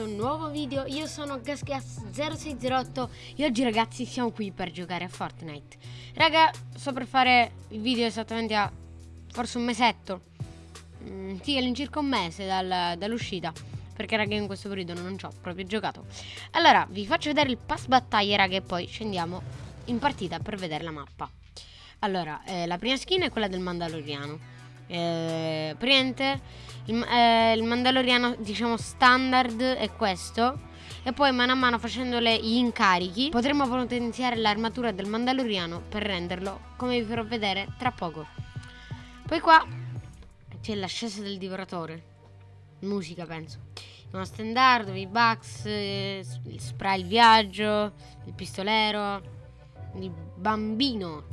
questo nuovo video, io sono GasGas0608 e oggi ragazzi siamo qui per giocare a Fortnite. Raga, sto per fare il video esattamente a forse un mesetto. Mm, Sì, all'incirca un mese dal, dall'uscita. Perché raga in questo periodo non ci ho proprio giocato. Allora, vi faccio vedere il pass battaglia raga e poi scendiamo in partita per vedere la mappa. Allora, eh, la prima skin è quella del Mandaloriano. Eh, praticamente il, eh, il mandaloriano diciamo standard è questo. E poi mano a mano facendole gli incarichi potremo potenziare l'armatura del mandaloriano per renderlo come vi farò vedere tra poco. Poi qua c'è l'ascesa del divoratore. Musica penso. Uno standard, i bugs, eh, il spray il viaggio, il pistolero, il bambino.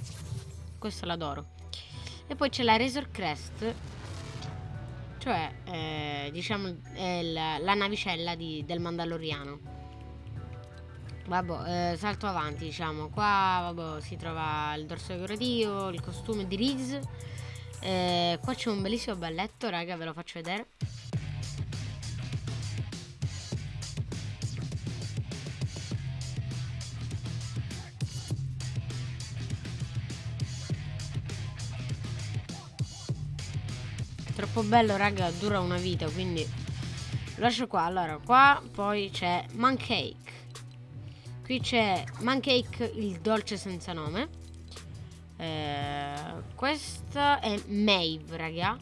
Questo l'adoro. E poi c'è la Razor Crest, cioè eh, diciamo la, la, navicella di, del Mandaloriano. Vabbè, eh, salto avanti, diciamo. Qua vabbè, si trova il dorso decorativo, il costume di Riggs. Eh, qua c'è un bellissimo balletto, raga, ve lo faccio vedere. Troppo bello, raga, dura una vita, quindi lo lascio qua. Allora, qua poi c'è Mancake. Qui c'è Mancake, il dolce senza nome. Eh, questa è Maeve, raga.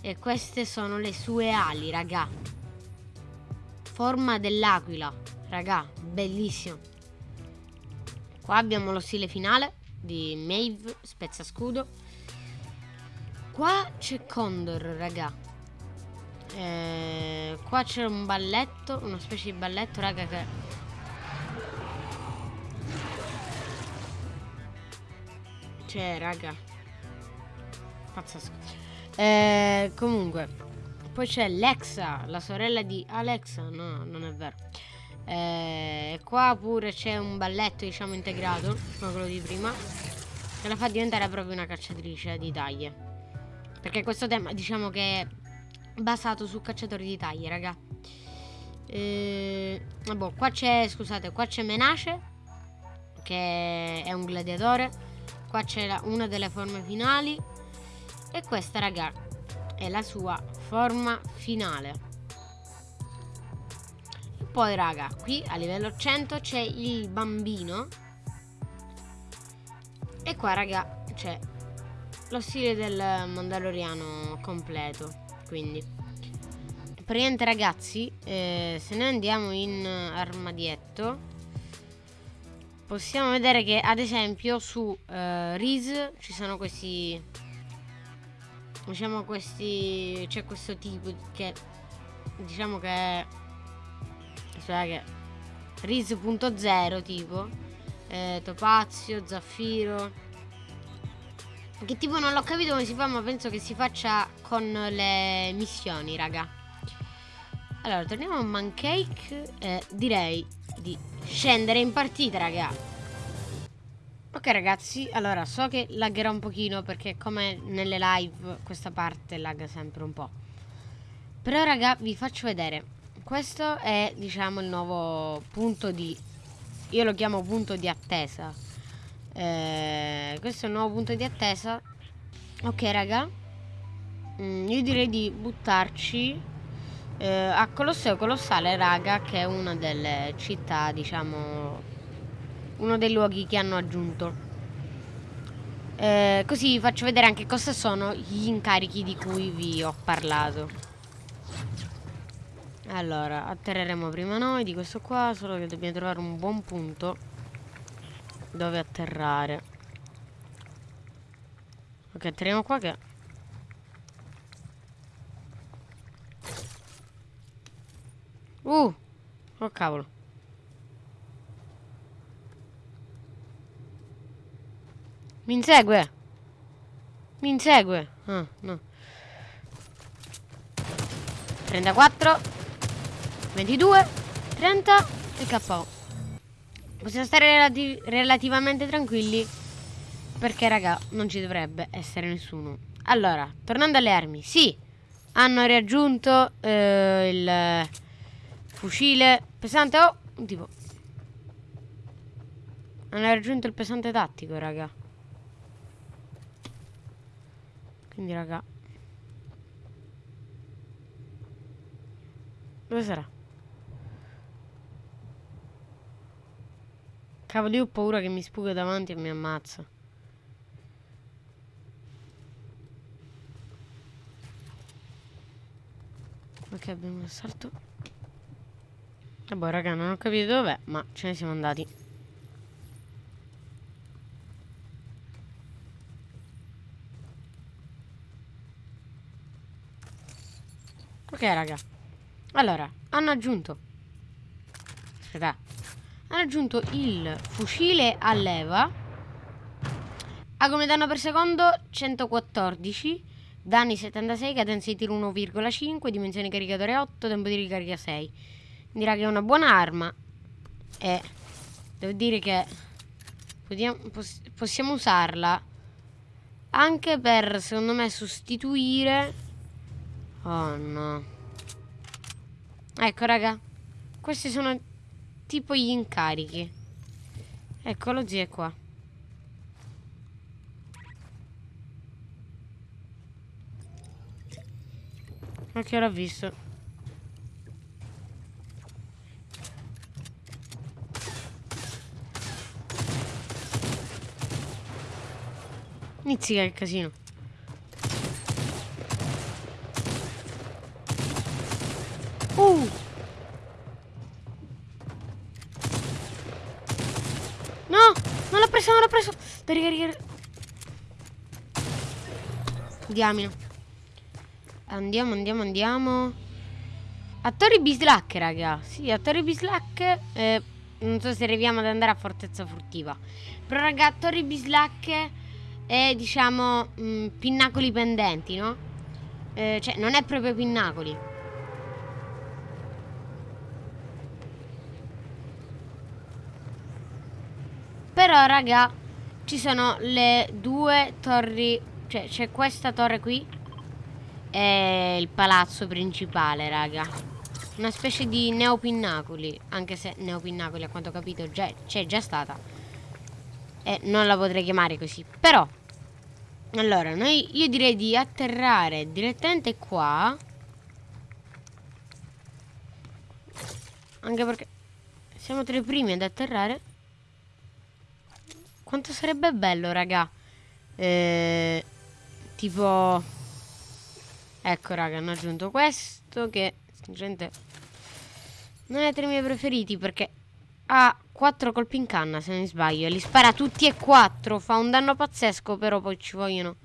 E queste sono le sue ali, raga. Forma dell'aquila, raga, bellissimo. Qua abbiamo lo stile finale di Maeve, spezza scudo. Qua c'è Condor, raga. Eh, qua c'è un balletto, una specie di balletto, raga, che... C'è, raga. Pazzesco. Eh, comunque, poi c'è Lexa, la sorella di Alexa. No, non è vero. Eh, qua pure c'è un balletto, diciamo, integrato, come quello di prima. Che la fa diventare proprio una cacciatrice di taglie. Perché questo tema diciamo che è basato su cacciatori di taglie, raga. Eh, vabbè, qua c'è, scusate, qua c'è Menace, che è un gladiatore. Qua c'è una delle forme finali. E questa, raga, è la sua forma finale. Poi, raga, qui a livello 100 c'è il bambino. E qua, raga, c'è lo stile del Mandaloriano completo. Quindi, praticamente, ragazzi, eh, se noi andiamo in armadietto, possiamo vedere che, ad esempio, su eh, Riz ci sono questi. Diciamo questi. C'è questo tipo che. Diciamo che. Cioè che. Riz.0 tipo. Eh, topazio, zaffiro che tipo non l'ho capito come si fa ma penso che si faccia con le missioni raga. Allora torniamo a Mancake eh, Direi di scendere in partita raga. Ok ragazzi allora so che laggerà un pochino perché come nelle live questa parte lagga sempre un po' Però raga vi faccio vedere. Questo è diciamo il nuovo punto di Io lo chiamo punto di attesa eh, questo è un nuovo punto di attesa. Ok raga. Mm, io direi di buttarci eh, a Colosseo Colossale raga che è una delle città diciamo uno dei luoghi che hanno aggiunto. Eh, così vi faccio vedere anche cosa sono gli incarichi di cui vi ho parlato. Allora atterreremo prima noi di questo qua solo che dobbiamo trovare un buon punto dove atterrare. Ok atterriamo qua che uh oh cavolo. Mi insegue. Mi insegue. Ah no. 34 22 30 e KO Possiamo stare relati relativamente tranquilli perché raga non ci dovrebbe essere nessuno. Allora, tornando alle armi, sì, hanno raggiunto eh, il fucile pesante. Oh, un tipo. Hanno raggiunto il pesante tattico, raga. Quindi, raga. Dove sarà? Cavolo, io ho paura che mi spuga davanti e mi ammazza. Ok, abbiamo un assalto. Vabbè, raga, non ho capito dov'è, ma ce ne siamo andati. Ok, raga. Allora, hanno aggiunto... Aspetta. Hanno aggiunto il fucile a leva. Ha come danno per secondo 114 Danni 76, cadenza di tiro 1,5, dimensione caricatore 8, tempo di ricarica 6. Dirà che è una buona arma. E devo dire che possiamo usarla anche per, secondo me, sostituire... Oh no. Ecco, raga. Questi sono tipo gli incarichi. Ecco, lo zio è qua. Che l'ho visto? Inizia il casino. Uh! No! Non l'ho preso, non l'ho preso! Devi ricaricare. Diamine. Andiamo, andiamo, andiamo. A Torri Bislac, raga. Sì, a Torri Bislac. Eh, non so se arriviamo ad andare a Fortezza Furtiva. Però, raga, a Torri Bislac è, diciamo, mh, mm, pinnacoli pendenti, no? Eh, cioè, non è proprio pinnacoli. Però, raga, ci sono le due torri. Cioè, c'è questa torre qui è il palazzo principale, raga. Una specie di neopinnacoli, anche se neopinnacoli a quanto ho capito c'è già stata. E non la potrei chiamare così. Però, allora, noi, io direi di atterrare direttamente qua. Anche perché siamo tra i primi ad atterrare. Quanto sarebbe bello, raga. Eh, tipo Ecco raga, hanno aggiunto questo che gente non è tra i miei preferiti perché ha 4 colpi in canna se non sbaglio li spara tutti e 4, fa un danno pazzesco però poi ci vogliono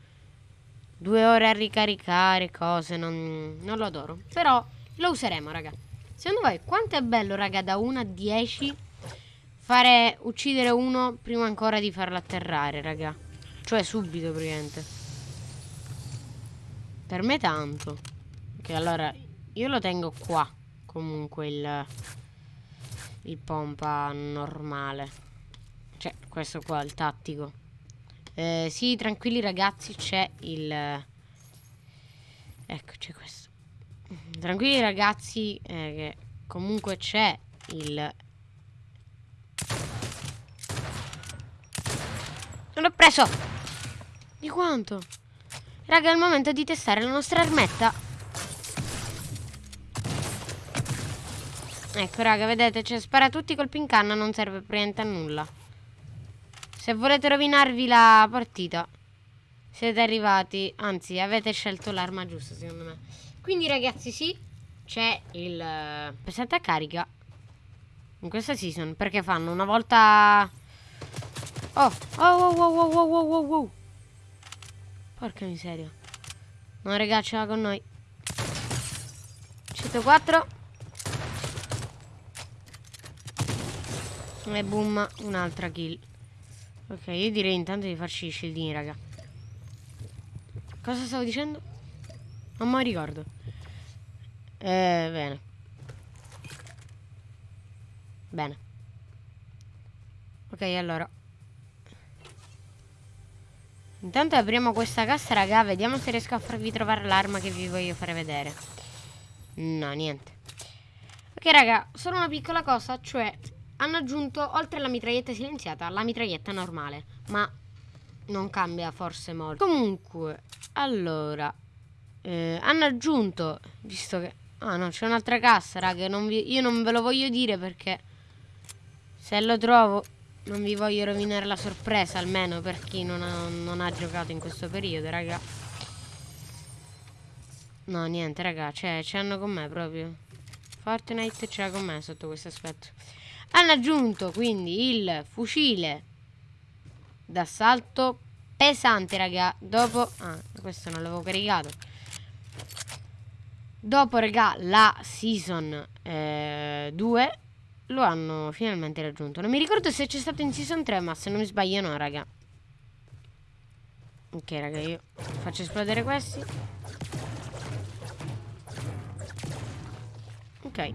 due ore a ricaricare cose, non, non lo adoro. Però lo useremo raga. Secondo voi quanto è bello raga da 1 a 10 fare uccidere uno prima ancora di farlo atterrare raga. Cioè subito praticamente. Per me tanto. Ok, allora io lo tengo qua. Comunque il, il pompa normale. Cioè, questo qua, il tattico. Eh, sì, tranquilli ragazzi, c'è il... Ecco, c'è questo. Tranquilli ragazzi, eh, che comunque c'è il... Non l'ho preso! Di quanto? Raga, è il momento di testare la nostra armetta. Ecco, raga, vedete, cioè, spara tutti colpi in canna, non serve praticamente a nulla. Se volete rovinarvi la partita, siete arrivati, anzi, avete scelto l'arma giusta, secondo me. Quindi, ragazzi, sì, c'è il uh, pesante a carica in questa season, perché fanno una volta... Oh, oh, oh, oh, oh, oh, oh, oh, oh. Porca miseria. Non regà, ce l'ha con noi. 104. E boom, un'altra kill. Ok, io direi intanto di farci i scildini, raga. Cosa stavo dicendo? Non mi ricordo. Eh, bene. Bene. Ok, allora. Intanto apriamo questa cassa, raga. Vediamo se riesco a farvi trovare l'arma che vi voglio fare vedere. No, niente. Ok raga, solo una piccola cosa, cioè hanno aggiunto oltre alla mitraglietta silenziata la mitraglietta normale, ma non cambia forse molto. Comunque, allora, eh, hanno aggiunto, visto che... Ah no, c'è un'altra cassa, raga, non vi, io non ve lo voglio dire perché se lo trovo non vi voglio rovinare la sorpresa, almeno per chi non ha, non ha giocato in questo periodo, raga. No, niente, raga, cioè, ce l'hanno con me proprio. Fortnite l'ha con me sotto questo aspetto. Hanno aggiunto quindi il fucile d'assalto pesante, raga. Dopo... Ah, questo non l'avevo caricato. Dopo, raga, la season eh, 2 lo hanno finalmente raggiunto. Non mi ricordo se c'è stato in season 3, ma se non mi sbaglio no, raga. Ok, raga, io faccio esplodere questi. Ok.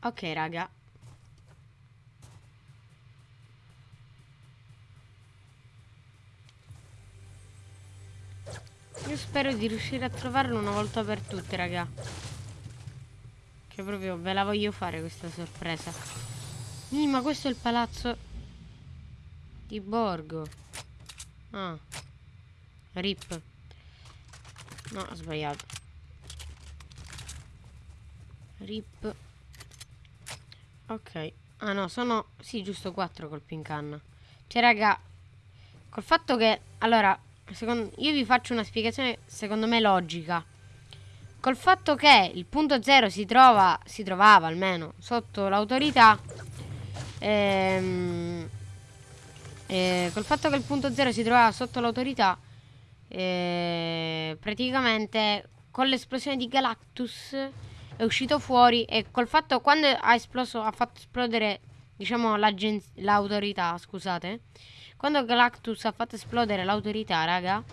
Ok, raga. Io spero di riuscire a trovarlo una volta per tutte, raga. Che proprio ve la voglio fare questa sorpresa. Sì, ma questo è il palazzo di Borgo. Ah. Rip. No, ho sbagliato. Rip. Ok. Ah no, sono... Sì, giusto 4 colpi in canna. Cioè, raga, col fatto che... Allora, secondo... io vi faccio una spiegazione, secondo me, logica. Col fatto che il punto 0 si trova, si trovava almeno, sotto l'autorità... Ehm, eh, col fatto che il punto 0 si trovava sotto l'autorità... Eh, praticamente con l'esplosione di Galactus è uscito fuori e col fatto quando ha esploso ha fatto esplodere diciamo l'autorità scusate quando Galactus ha fatto esplodere l'autorità raga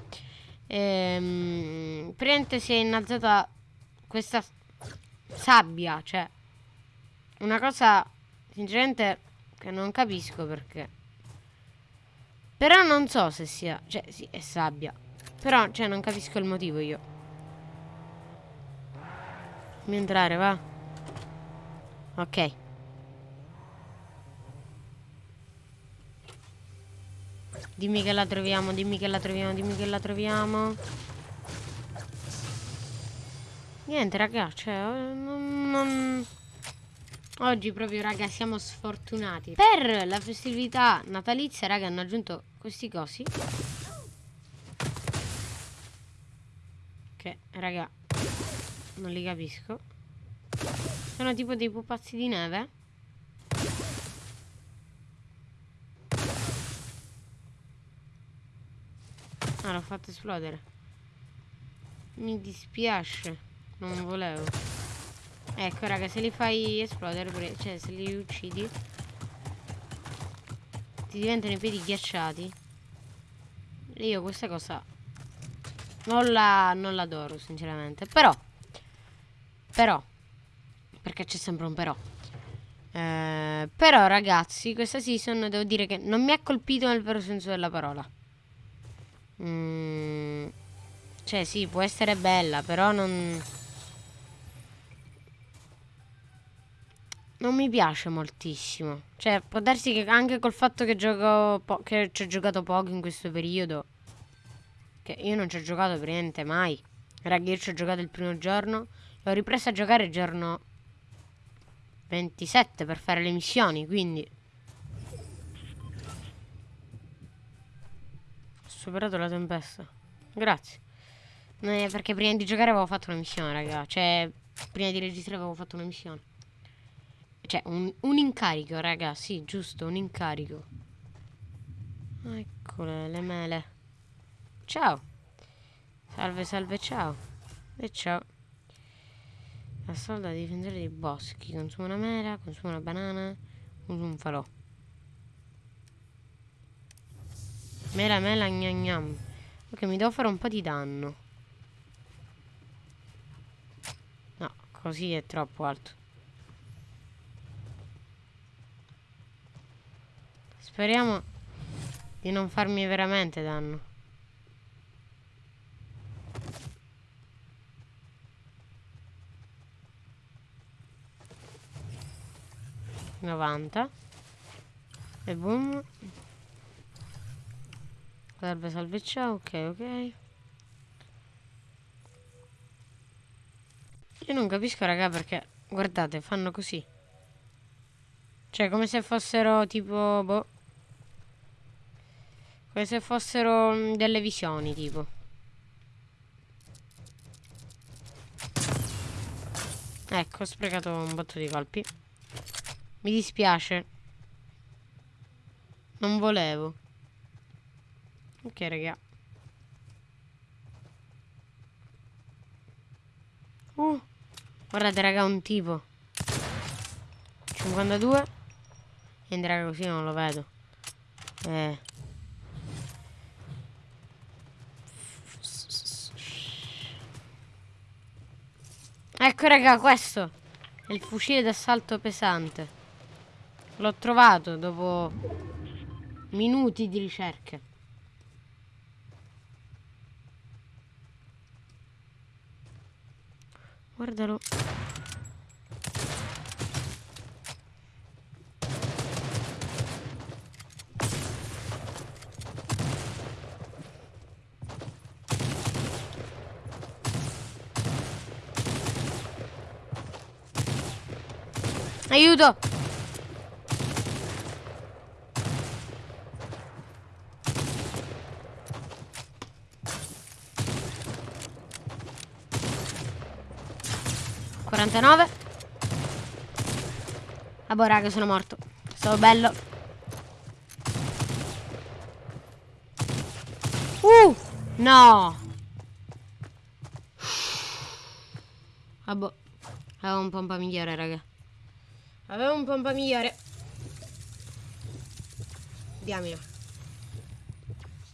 ehm, praticamente si è innalzata questa sabbia cioè una cosa sinceramente che non capisco perché però non so se sia cioè sì è sabbia però cioè non capisco il motivo io Fammi entrare, va. Ok. Dimmi che la troviamo, dimmi che la troviamo, dimmi che la troviamo. Niente, raga, cioè, non, non... Oggi proprio, raga, siamo sfortunati. Per la festività natalizia, raga, hanno aggiunto questi cosi. Che, raga, non li capisco. Sono tipo dei pupazzi di neve. Ah, l'ho fatto esplodere. Mi dispiace. Non volevo. Ecco, raga, se li fai esplodere, cioè se li uccidi, ti diventano i piedi ghiacciati. E io questa cosa non la, non l'adoro, sinceramente. Però però, perché c'è sempre un però. Eh, però ragazzi, questa season devo dire che non mi ha colpito nel vero senso della parola. Mm, cioè sì, può essere bella, però non... Non mi piace moltissimo. Cioè, può darsi che anche col fatto che gioco che ci ho giocato poco in questo periodo. Che io non ci ho giocato per niente mai. Raga, io ci ho giocato il primo giorno. L'ho ripreso a giocare il giorno 27 per fare le missioni, quindi... superato la tempesta. Grazie. Eh, perché prima di giocare avevo fatto una missione, raga. Cioè, prima di registrare avevo fatto una missione. Cioè, un, un incarico, raga. Sì, giusto, un incarico. Eccole, le mele. Ciao. Salve, salve, ciao. E ciao. Assalta a difendere dei boschi. Consuma una mela, consuma una banana, usa un falò. Mela mela gnam gnam. Ok, mi devo fare un po' di danno. No, così è troppo alto. Speriamo di non farmi veramente danno. Novanta. E boom. Serve salveggia, ok, ok. Io non capisco, raga, perché... Guardate, fanno così. Cioè, come se fossero tipo... Boh. Come se fossero mm, delle visioni, tipo. Ecco, ho sprecato un botto di colpi. Mi dispiace. Non volevo. Ok, raga. Uh. Guardate raga un tipo. 52 Niente raga così non lo vedo. Eh. Ecco raga questo. È il fucile d'assalto pesante. L'ho trovato dopo Minuti di ricerche Guardalo. Aiuto! 49 Ah boh raga sono morto. Stavo bello. Uh No. Ah boh. Avevo un pompa migliore raga. Avevo un pompa migliore. Diamilo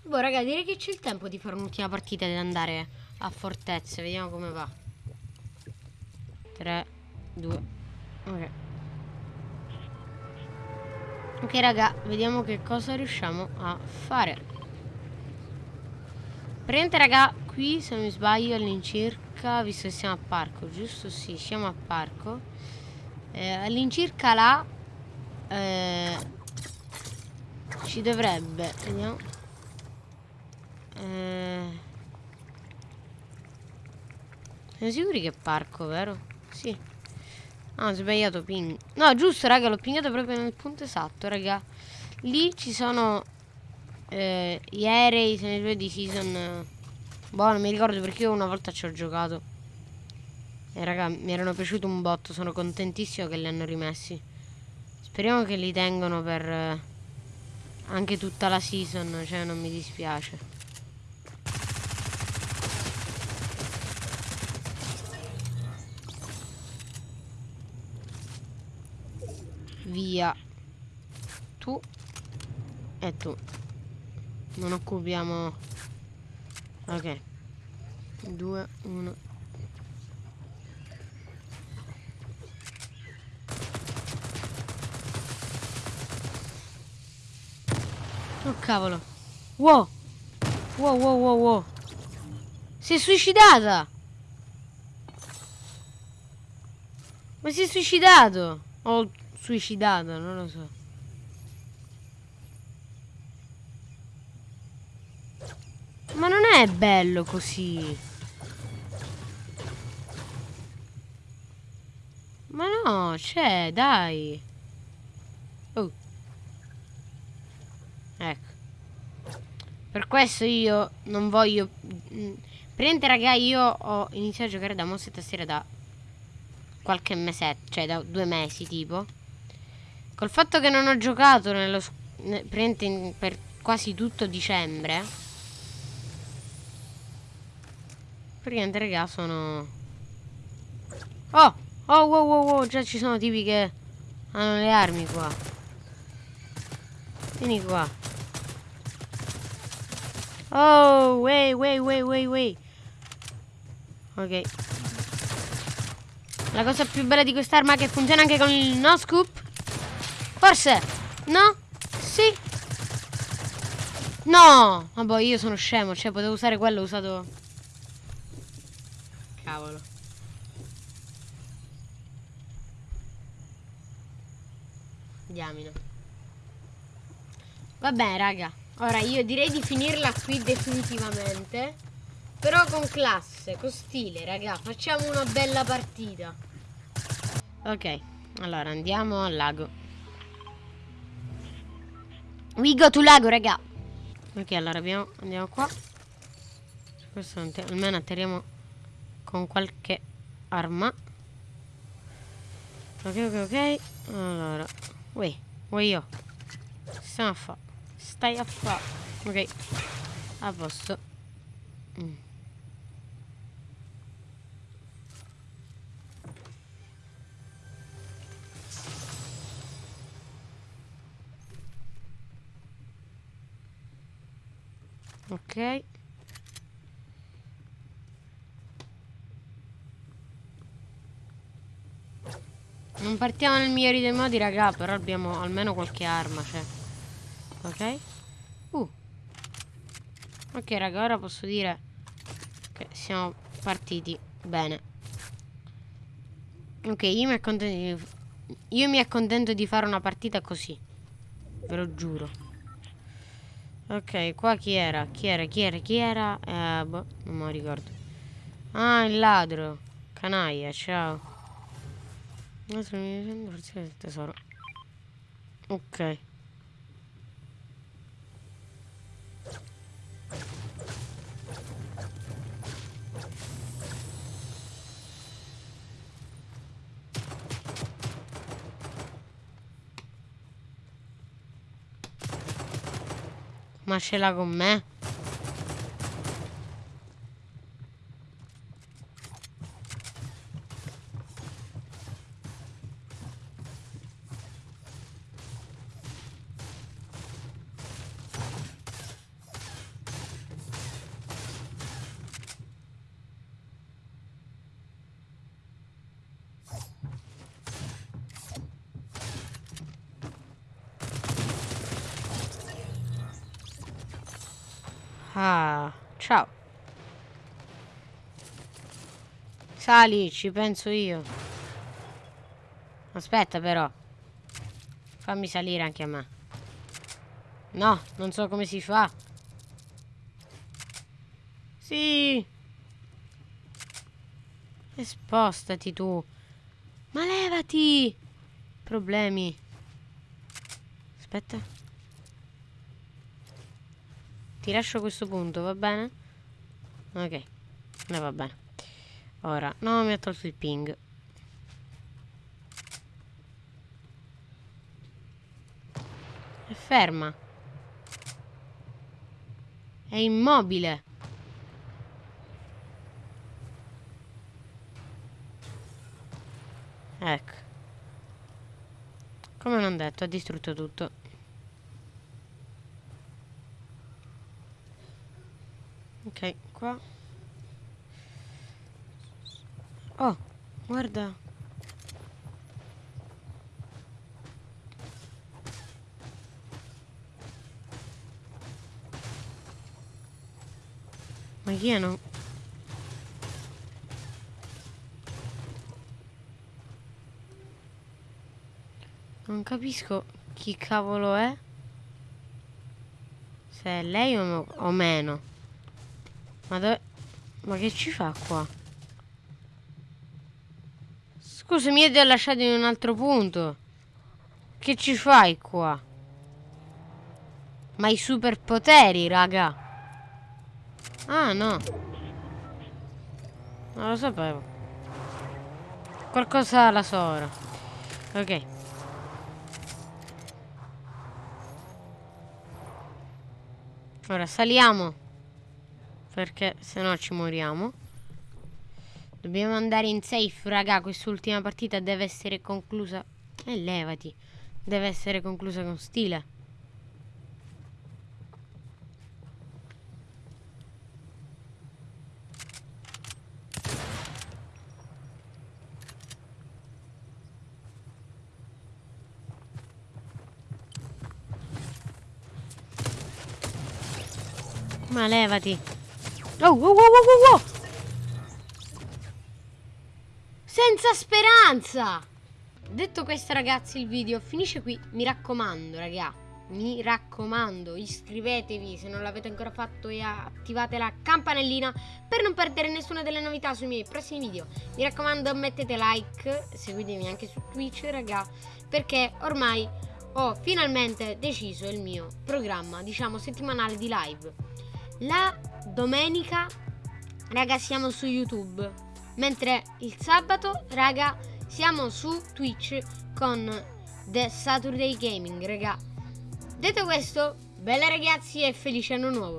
Boh raga direi che c'è il tempo di fare un'ultima partita ed andare a fortezze. Vediamo come va 3, 2, ok. Ok raga, vediamo che cosa riusciamo a fare. Prende raga, qui se non mi sbaglio all'incirca, visto che siamo a parco, giusto? Sì, siamo a parco. Eh, all'incirca là eh, ci dovrebbe, vediamo. Eh, siamo sicuri che è parco, vero? Sì. Ah, ho sbagliato ping. No, giusto, raga, l'ho pingato proprio nel punto esatto, raga. Lì ci sono eh, gli aerei, se ne due di season. Boh, non mi ricordo perché io una volta ci ho giocato. E raga, mi erano piaciuti un botto, sono contentissimo che li hanno rimessi. Speriamo che li tengono per eh, anche tutta la season, cioè non mi dispiace. Via. Tu e tu. Non occupiamo. Ok. 2 1 oh cavolo. Wow. Wow wow wow wow. Si è suicidata. Ma si è suicidato. Oh suicidato, non lo so. Ma non è bello così. Ma no, c'è, dai. Oh. Ecco. Per questo io non voglio... Mm, Prende raga, io ho iniziato a giocare da mossa e tastiera da qualche mesetto, cioè da due mesi tipo. Col fatto che non ho giocato nello, in, per quasi tutto dicembre. Praticamente, raga, sono... Oh! Oh, wow, wow, wow, già ci sono tipi che hanno le armi qua. Vieni qua. Oh, wait, wait, wait, wait, wait. Ok. La cosa più bella di quest'arma è che funziona anche con il no scoop Forse? No? Sì? No! Vabbè, io sono scemo, cioè potevo usare quello, ho usato... Cavolo. Diamine. Vabbè, raga. Ora io direi di finirla qui definitivamente. Però con classe, con stile, raga. Facciamo una bella partita. Ok, allora andiamo al lago. We go to lago, raga. Ok, allora abbiamo, andiamo qua. Questo almeno atterriamo con qualche arma. Ok, ok, ok. Allora, Ui, vuoi io. Stiamo a fa. Stai a fa. Ok. A posto. Mm. Ok. Non partiamo nel migliore dei modi, raga, però abbiamo almeno qualche arma, cioè. Ok. Uh. Ok, raga, ora posso dire che siamo partiti bene. Ok, io mi accontento di... Io mi accontento di fare una partita così. Ve lo giuro. Ok, qua chi era? Chi era? Chi era? Chi era? Eh, boh, non lo ricordo. Ah, il ladro. Canaglia, ciao. Forse il tesoro. Ok. Ma ce l'ha con me? Ah, ciao. Sali, ci penso io. Aspetta però. Fammi salire anche a me. No, non so come si fa. Sì. E spostati tu. Ma levati. Problemi. Aspetta. Ti lascio questo punto, va bene? Ok, eh, va bene. Ora, no, mi ha tolto il ping. È ferma. È immobile. Ecco. Come non detto, ha distrutto tutto. Ok, qua. Oh, guarda. Ma chi è no? Non capisco chi cavolo è. Se è lei o, o meno. Ma dove... Ma che ci fa qua? Scusa, mi hai lasciato in un altro punto. Che ci fai qua? Ma i superpoteri, raga. Ah, no. Non lo sapevo. Qualcosa la so ora. Ok. Ora saliamo. Perché se no ci moriamo. Dobbiamo andare in safe, raga. Quest'ultima partita deve essere conclusa. E levati. Deve essere conclusa con stile. Ma levati. Oh, oh, oh, oh, oh, oh. Senza speranza! Detto questo ragazzi il video finisce qui. Mi raccomando raga. Mi raccomando iscrivetevi se non l'avete ancora fatto e attivate la campanellina per non perdere nessuna delle novità sui miei prossimi video. Mi raccomando mettete like, seguitemi anche su Twitch raga perché ormai ho finalmente deciso il mio programma diciamo settimanale di live. La domenica raga siamo su YouTube Mentre il sabato, raga, siamo su Twitch con The Saturday Gaming, raga. Detto questo, bella ragazzi e felice anno nuovo.